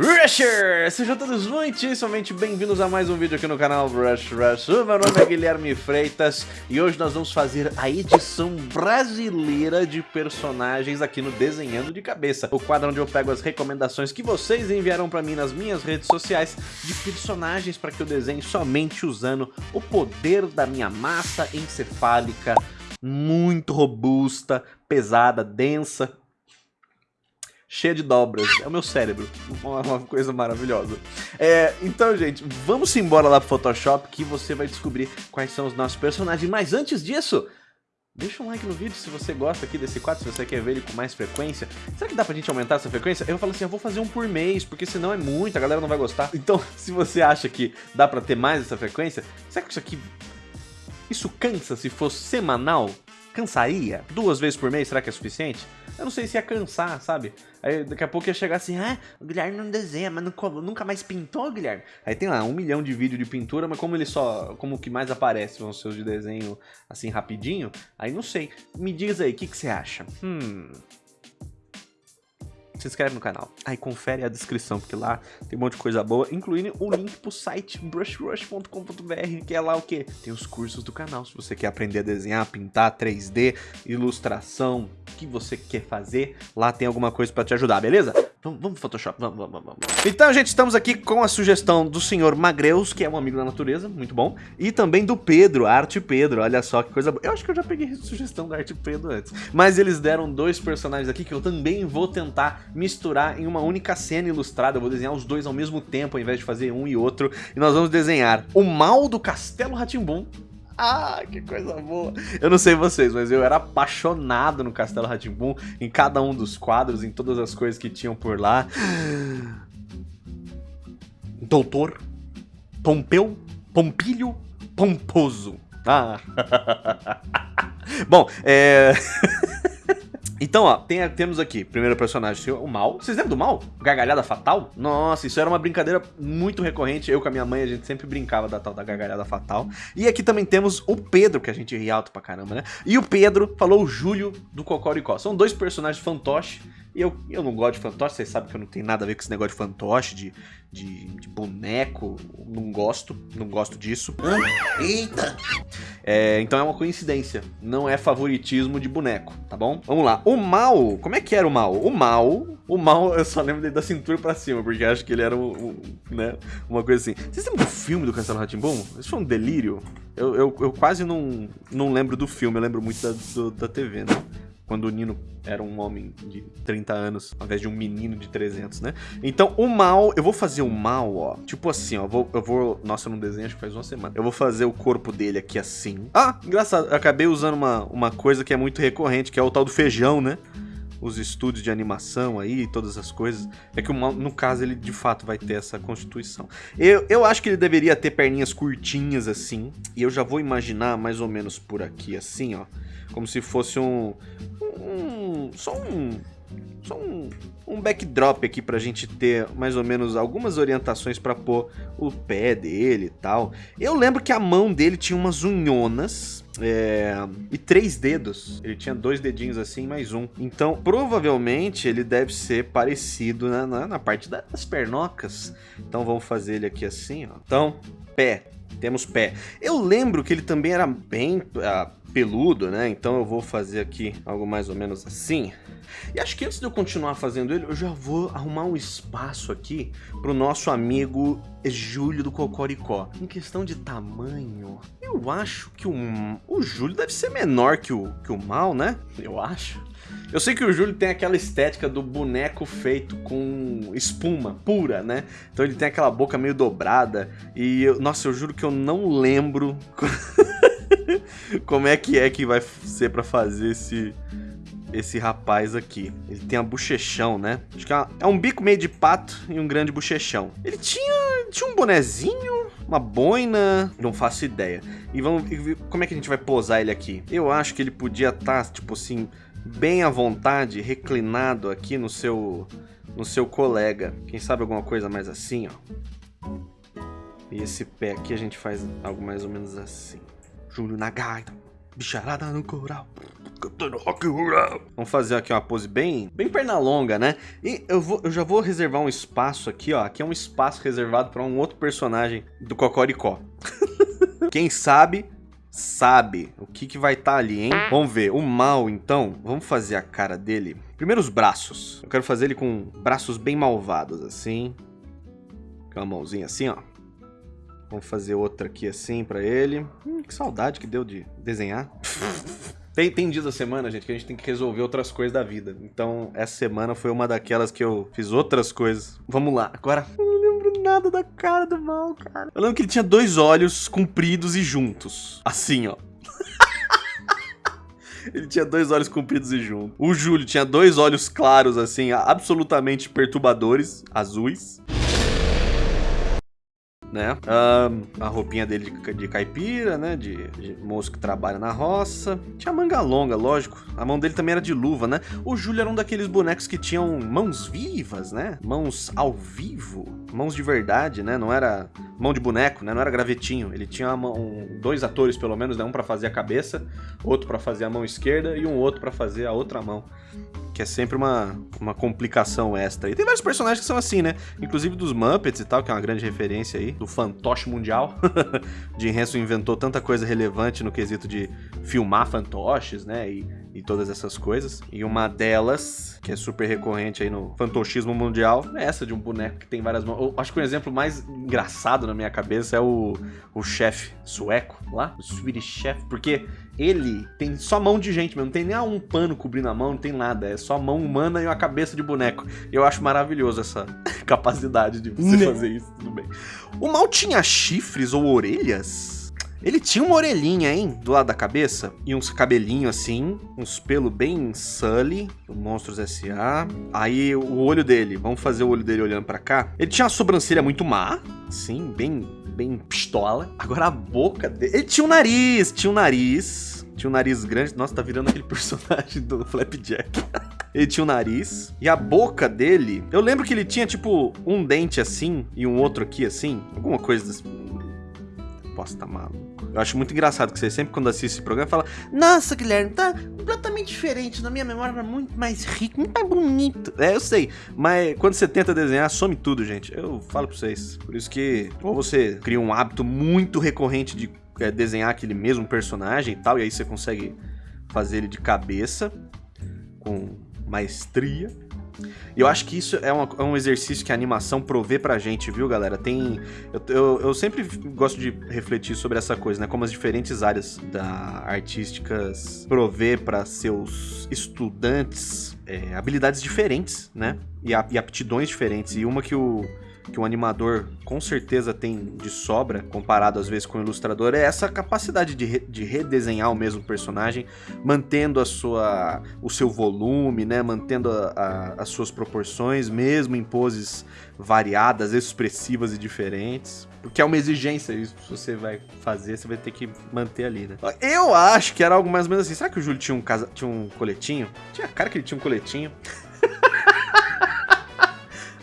Rusher! Sejam todos muitíssimamente bem-vindos a mais um vídeo aqui no canal Rush Rush. O meu nome é Guilherme Freitas e hoje nós vamos fazer a edição brasileira de personagens aqui no Desenhando de Cabeça. O quadro onde eu pego as recomendações que vocês enviaram pra mim nas minhas redes sociais de personagens para que eu desenhe somente usando o poder da minha massa encefálica muito robusta, pesada, densa, cheia de dobras. É o meu cérebro. Uma, uma coisa maravilhosa. É, então, gente, vamos embora lá pro Photoshop que você vai descobrir quais são os nossos personagens. Mas antes disso, Deixa um like no vídeo se você gosta aqui desse quadro, se você quer ver ele com mais frequência. Será que dá pra gente aumentar essa frequência? Eu falo assim, eu vou fazer um por mês, porque senão é muito, a galera não vai gostar. Então, se você acha que dá pra ter mais essa frequência, será que isso aqui... Isso cansa se fosse semanal? Cansaria? Duas vezes por mês, será que é suficiente? Eu não sei se ia cansar, sabe? Aí daqui a pouco ia chegar assim, ah, o Guilherme não desenha, mas nunca mais pintou, Guilherme? Aí tem lá um milhão de vídeos de pintura, mas como ele só, como o que mais aparece ser os de desenho assim rapidinho, aí não sei. Me diz aí, o que, que você acha? Hum, se inscreve no canal. Aí confere a descrição, porque lá tem um monte de coisa boa, incluindo o link pro site brushrush.com.br, que é lá o que? Tem os cursos do canal, se você quer aprender a desenhar, pintar 3D, ilustração, que você quer fazer, lá tem alguma coisa pra te ajudar, beleza? Vamos, vamos Photoshop, vamos, vamos, vamos. Então, gente, estamos aqui com a sugestão do senhor Magreus, que é um amigo da natureza, muito bom, e também do Pedro, Arte Pedro, olha só que coisa boa. Eu acho que eu já peguei sugestão da Arte Pedro antes, mas eles deram dois personagens aqui que eu também vou tentar misturar em uma única cena ilustrada. Eu vou desenhar os dois ao mesmo tempo, ao invés de fazer um e outro. E nós vamos desenhar o mal do Castelo Ratimbum. Ah, que coisa boa. Eu não sei vocês, mas eu era apaixonado no Castelo Ratimbum, em cada um dos quadros, em todas as coisas que tinham por lá. Doutor Pompeu Pompilho Pomposo. Ah. Bom, é... Então, ó, tem, temos aqui, primeiro personagem, o Mal. Vocês lembram do Mal? Gargalhada Fatal? Nossa, isso era uma brincadeira muito recorrente. Eu com a minha mãe, a gente sempre brincava da tal da Gargalhada Fatal. E aqui também temos o Pedro, que a gente ri alto pra caramba, né? E o Pedro falou o Júlio do Cocoricó. São dois personagens fantoches eu, eu não gosto de fantoche, vocês sabem que eu não tenho nada a ver com esse negócio de fantoche, de, de, de boneco. Não gosto, não gosto disso. Eita! É, então é uma coincidência, não é favoritismo de boneco, tá bom? Vamos lá. O mal, como é que era o mal? O mal, o mal, eu só lembro dele da cintura pra cima, porque acho que ele era um, um né, uma coisa assim. Vocês lembram do filme do Castelo Ratimbum? Isso foi um delírio? Eu, eu, eu, quase não, não lembro do filme, eu lembro muito da, do, da TV, né? Quando o Nino era um homem de 30 anos, ao invés de um menino de 300, né? Então, o mal, eu vou fazer o mal, ó, tipo assim, ó, eu vou, eu vou, nossa, eu não desenho, acho que faz uma semana. Eu vou fazer o corpo dele aqui assim. Ah, engraçado, acabei usando uma, uma coisa que é muito recorrente, que é o tal do feijão, né? Os estúdios de animação aí, todas as coisas, é que no caso ele de fato vai ter essa constituição. Eu, eu acho que ele deveria ter perninhas curtinhas assim, e eu já vou imaginar mais ou menos por aqui assim, ó, como se fosse um, um só um só um, um backdrop aqui pra gente ter mais ou menos algumas orientações para pôr o pé dele e tal. Eu lembro que a mão dele tinha umas unhonas é, e três dedos. Ele tinha dois dedinhos assim, mais um. Então, provavelmente, ele deve ser parecido na, na, na parte das pernocas. Então, vamos fazer ele aqui assim, ó. Então, pé. Temos pé. Eu lembro que ele também era bem uh, peludo, né? Então eu vou fazer aqui algo mais ou menos assim. E acho que antes de eu continuar fazendo ele, eu já vou arrumar um espaço aqui pro nosso amigo Júlio do Cocoricó. Em questão de tamanho, eu acho que o, o Júlio deve ser menor que o, que o Mal, né? Eu acho. Eu sei que o Júlio tem aquela estética do boneco feito com espuma pura, né? Então ele tem aquela boca meio dobrada. E, eu, nossa, eu juro que eu não lembro como é que é que vai ser para fazer esse esse rapaz aqui. Ele tem a bochechão, né? Acho que é, é um bico meio de pato e um grande bochechão. Ele tinha, tinha um bonezinho, uma boina, não faço ideia. E vamos como é que a gente vai posar ele aqui? Eu acho que ele podia estar, tá, tipo assim, bem à vontade, reclinado aqui no seu no seu colega. Quem sabe alguma coisa mais assim, ó. E esse pé aqui a gente faz algo mais ou menos assim. Júlio na gaita. Bicharada no coral. Vamos fazer aqui uma pose bem, bem perna longa, né? E eu, vou, eu já vou reservar um espaço aqui, ó. Aqui é um espaço reservado para um outro personagem do Cocoricó. Quem sabe sabe o que, que vai estar tá ali, hein? Vamos ver. O mal, então, vamos fazer a cara dele. Primeiro os braços. Eu quero fazer ele com braços bem malvados, assim. Com uma mãozinha assim, ó. Vamos fazer outra aqui assim pra ele. Hum, que saudade que deu de desenhar. Tem, tem dias da semana, gente, que a gente tem que resolver outras coisas da vida. Então, essa semana foi uma daquelas que eu fiz outras coisas. Vamos lá. Agora, nada da cara do mal, cara. Eu lembro que ele tinha dois olhos compridos e juntos. Assim, ó. Ele tinha dois olhos compridos e juntos. O Júlio tinha dois olhos claros, assim, absolutamente perturbadores, azuis né? Um, a roupinha dele de, de caipira, né? De, de, moço que trabalha na roça. Tinha manga longa, lógico. A mão dele também era de luva, né? O Júlio era um daqueles bonecos que tinham mãos vivas, né? Mãos ao vivo. Mãos de verdade, né? Não era mão de boneco, né? Não era gravetinho. Ele tinha mão, dois atores, pelo menos, né? Um para fazer a cabeça, outro para fazer a mão esquerda e um outro para fazer a outra mão que é sempre uma, uma complicação extra. E tem vários personagens que são assim, né? Inclusive dos Muppets e tal, que é uma grande referência aí, do fantoche mundial. Jim Henson inventou tanta coisa relevante no quesito de filmar fantoches, né? E, e todas essas coisas. E uma delas, que é super recorrente aí no fantochismo mundial, é essa de um boneco que tem várias mãos. Eu acho que um exemplo mais engraçado na minha cabeça é o, o chefe sueco lá, o Swedish Chef, porque ele tem só mão de gente, mas não tem nem um pano cobrindo a mão, não tem nada. É só mão humana e uma cabeça de boneco. Eu acho maravilhoso essa capacidade de você né? fazer isso, tudo bem. O mal tinha chifres ou orelhas? Ele tinha uma orelhinha, hein, do lado da cabeça, e uns cabelinhos assim, uns pelos bem sully, do Monstros S.A. Aí o olho dele, vamos fazer o olho dele olhando para cá. Ele tinha uma sobrancelha muito má, sim, bem, bem pistola. Agora a boca dele, ele tinha um nariz, tinha um nariz, tinha um nariz grande. Nossa, tá virando aquele personagem do Flapjack. ele tinha um nariz. E a boca dele, eu lembro que ele tinha tipo um dente assim e um outro aqui assim, alguma coisa assim posso estar tá maluco. Eu acho muito engraçado que você sempre, quando assiste esse programa, fala: Nossa, Guilherme, tá completamente diferente. Na minha memória era muito mais rico, muito mais bonito. É, eu sei. Mas quando você tenta desenhar, some tudo, gente. Eu falo pra vocês. Por isso que, ou você cria um hábito muito recorrente de é, desenhar aquele mesmo personagem e tal, e aí você consegue fazer ele de cabeça, com maestria e eu acho que isso é, uma, é, um exercício que a animação provê pra gente, viu, galera? Tem. Eu, eu, eu, sempre gosto de refletir sobre essa coisa, né? Como as diferentes áreas da artísticas provê para seus estudantes é, habilidades diferentes, né? E, e aptidões diferentes. E uma que o que um animador com certeza tem de sobra, comparado às vezes com o ilustrador, é essa capacidade de, re, de redesenhar o mesmo personagem, mantendo a sua, o seu volume, né? mantendo a, a, as suas proporções, mesmo em poses variadas, expressivas e diferentes. Porque é uma exigência, isso se você vai fazer, você vai ter que manter ali, né? Eu acho que era algo mais ou menos assim. Será que o Júlio tinha um, casa, tinha um coletinho? Tinha cara que ele tinha um coletinho.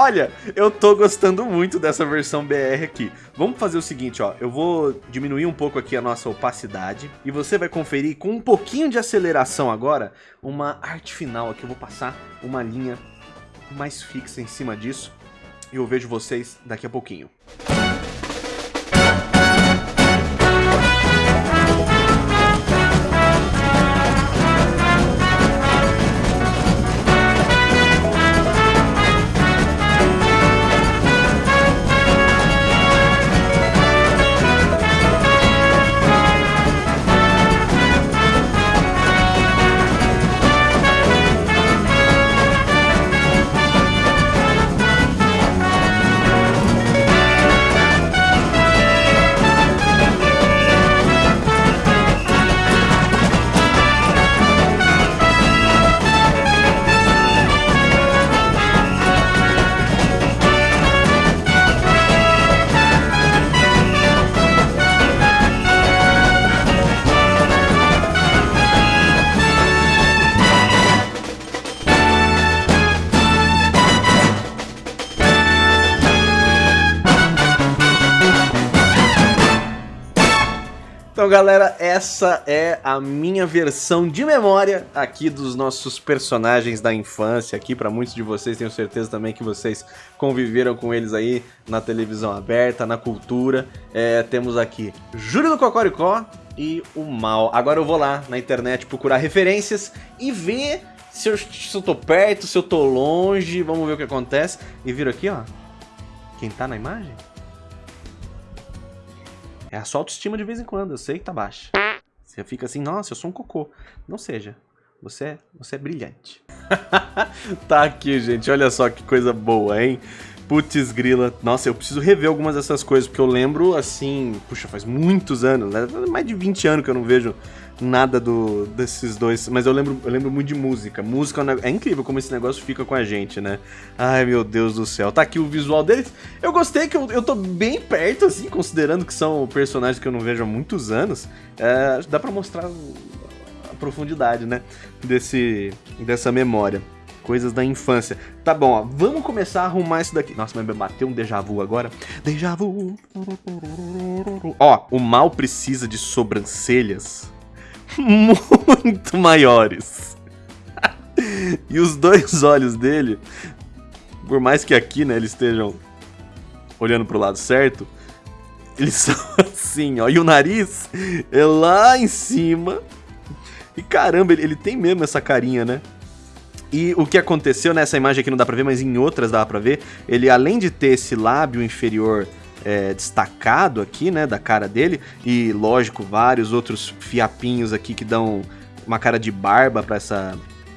Olha, eu tô gostando muito dessa versão BR aqui. Vamos fazer o seguinte, ó. Eu vou diminuir um pouco aqui a nossa opacidade. E você vai conferir com um pouquinho de aceleração agora, uma arte final aqui. Eu vou passar uma linha mais fixa em cima disso. E eu vejo vocês daqui a pouquinho. Então, galera, essa é a minha versão de memória aqui dos nossos personagens da infância aqui. Para muitos de vocês, tenho certeza também que vocês conviveram com eles aí na televisão aberta, na cultura. É, temos aqui Júlio do Cocoricó e o Mal. Agora eu vou lá na internet procurar referências e ver se eu, se eu tô perto, se eu tô longe. Vamos ver o que acontece. E viram aqui, ó. Quem tá na imagem? É a sua autoestima de vez em quando, eu sei que tá baixa. Você fica assim, nossa, eu sou um cocô. Não seja. Você, é, você é brilhante. tá aqui, gente. Olha só que coisa boa, hein? Putz grila. Nossa, eu preciso rever algumas dessas coisas, porque eu lembro, assim... Puxa, faz muitos anos, né? Mais de 20 anos que eu não vejo nada do, desses dois, mas eu lembro, eu lembro muito de música. Música é, é incrível como esse negócio fica com a gente, né? Ai, meu Deus do céu. Tá aqui o visual deles. Eu gostei que eu, eu tô bem perto, assim, considerando que são personagens que eu não vejo há muitos anos. É, dá pra mostrar a profundidade, né? Desse, dessa memória. Coisas da infância. Tá bom, ó. Vamos começar a arrumar isso daqui. Nossa, mas bateu um déjà vu agora. Déjà vu. Ó, o mal precisa de sobrancelhas muito maiores. e os dois olhos dele, por mais que aqui, né, eles estejam olhando pro lado certo, eles são assim, ó. E o nariz é lá em cima. E caramba, ele, ele tem mesmo essa carinha, né? E o que aconteceu nessa imagem aqui não dá pra ver, mas em outras dá pra ver, ele além de ter esse lábio inferior é, destacado aqui, né, da cara dele, e lógico, vários outros fiapinhos aqui que dão uma cara de barba pra essa,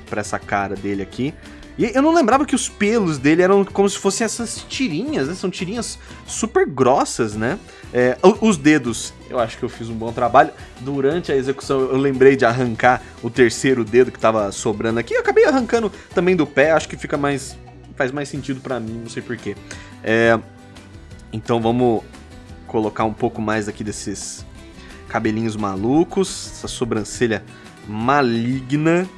pra essa cara dele aqui. E eu não lembrava que os pelos dele eram como se fossem essas tirinhas, né? São tirinhas super grossas, né? É, os dedos, eu acho que eu fiz um bom trabalho. Durante a execução, eu lembrei de arrancar o terceiro dedo que tava sobrando aqui. Eu acabei arrancando também do pé, acho que fica mais... faz mais sentido para mim, não sei porquê. É, então vamos colocar um pouco mais aqui desses cabelinhos malucos, essa sobrancelha maligna.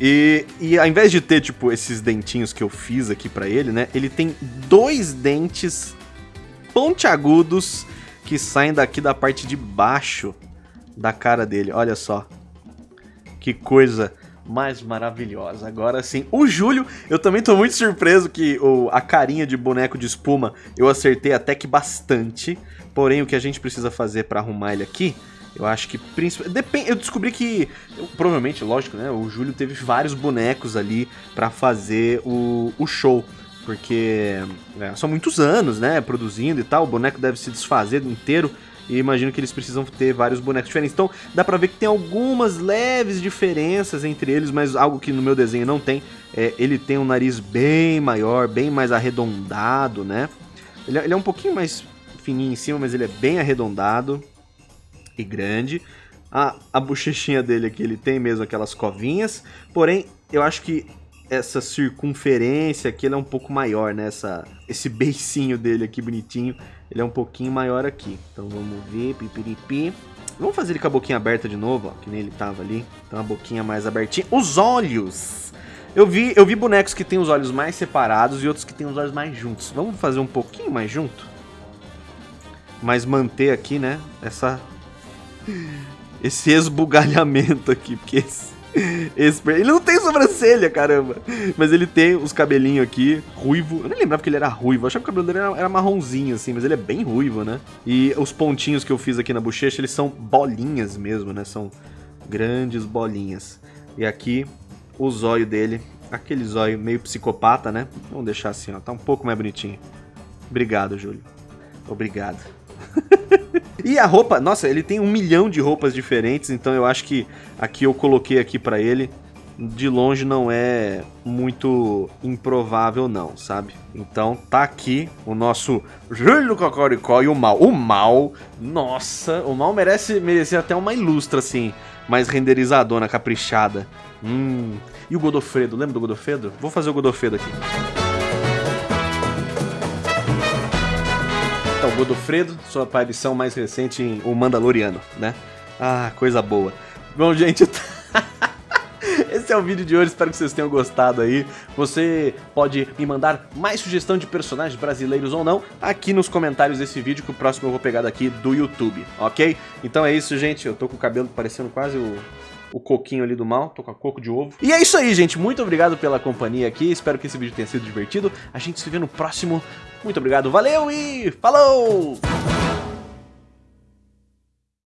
E, e ao invés de ter, tipo, esses dentinhos que eu fiz aqui para ele, né? Ele tem dois dentes pontiagudos que saem daqui da parte de baixo da cara dele. Olha só. Que coisa mais maravilhosa. Agora sim, o Júlio, eu também tô muito surpreso que o, a carinha de boneco de espuma eu acertei até que bastante. Porém, o que a gente precisa fazer para arrumar ele aqui, eu acho que depende. Eu descobri que provavelmente, lógico, né? O Júlio teve vários bonecos ali para fazer o, o show porque é, são muitos anos, né, produzindo e tal, o boneco deve se desfazer inteiro. E imagino que eles precisam ter vários bonecos diferentes. Então dá pra ver que tem algumas leves diferenças entre eles, mas algo que no meu desenho não tem. É, ele tem um nariz bem maior, bem mais arredondado, né? Ele, é, ele é um pouquinho mais fininho em cima, mas ele é bem arredondado e grande. A, a bochechinha dele aqui, ele tem mesmo aquelas covinhas. Porém, eu acho que essa circunferência aqui é um pouco maior, né? Essa, esse beicinho dele aqui bonitinho, ele é um pouquinho maior aqui. Então vamos ver, pipiripi. Vamos fazer ele com a boquinha aberta de novo, ó, que nem ele tava ali. Então a boquinha mais abertinha. Os olhos! Eu vi, eu vi bonecos que tem os olhos mais separados e outros que tem os olhos mais juntos. Vamos fazer um pouquinho mais junto? Mas manter aqui, né, essa... Esse esbugalhamento aqui, porque esse esse, ele não tem sobrancelha, caramba. Mas ele tem os cabelinhos aqui, ruivo. Eu nem lembrava que ele era ruivo. Eu achava que o cabelo dele era, era, marronzinho, assim, mas ele é bem ruivo, né? E os pontinhos que eu fiz aqui na bochecha, eles são bolinhas mesmo, né? São grandes bolinhas. E aqui, o zóio dele, aquele zóio meio psicopata, né? Vamos deixar assim, ó. Tá um pouco mais bonitinho. Obrigado, Júlio. Obrigado. e a roupa, nossa, ele tem um milhão de roupas diferentes, então eu acho que aqui eu coloquei aqui para ele, de longe não é muito improvável não, sabe? Então tá aqui o nosso Júlio Cocoricó e o Mal. O Mal, nossa, o Mal merece merecer até uma ilustra assim, mais renderizadona, caprichada. Hum. E o Godofredo, lembra do Godofredo? Vou fazer o Godofredo aqui. Godofredo, sua aparição mais recente em O Mandaloriano, né? Ah, coisa boa. Bom, gente, esse é o vídeo de hoje, espero que vocês tenham gostado aí. Você pode me mandar mais sugestão de personagens brasileiros ou não aqui nos comentários desse vídeo, que o próximo eu vou pegar daqui do YouTube, ok? Então é isso, gente. Eu tô com o cabelo parecendo quase o o coquinho ali do mal, tô com a coco de ovo. E é isso aí, gente, muito obrigado pela companhia aqui, espero que esse vídeo tenha sido divertido. A gente se vê no próximo. Muito obrigado, valeu e falou!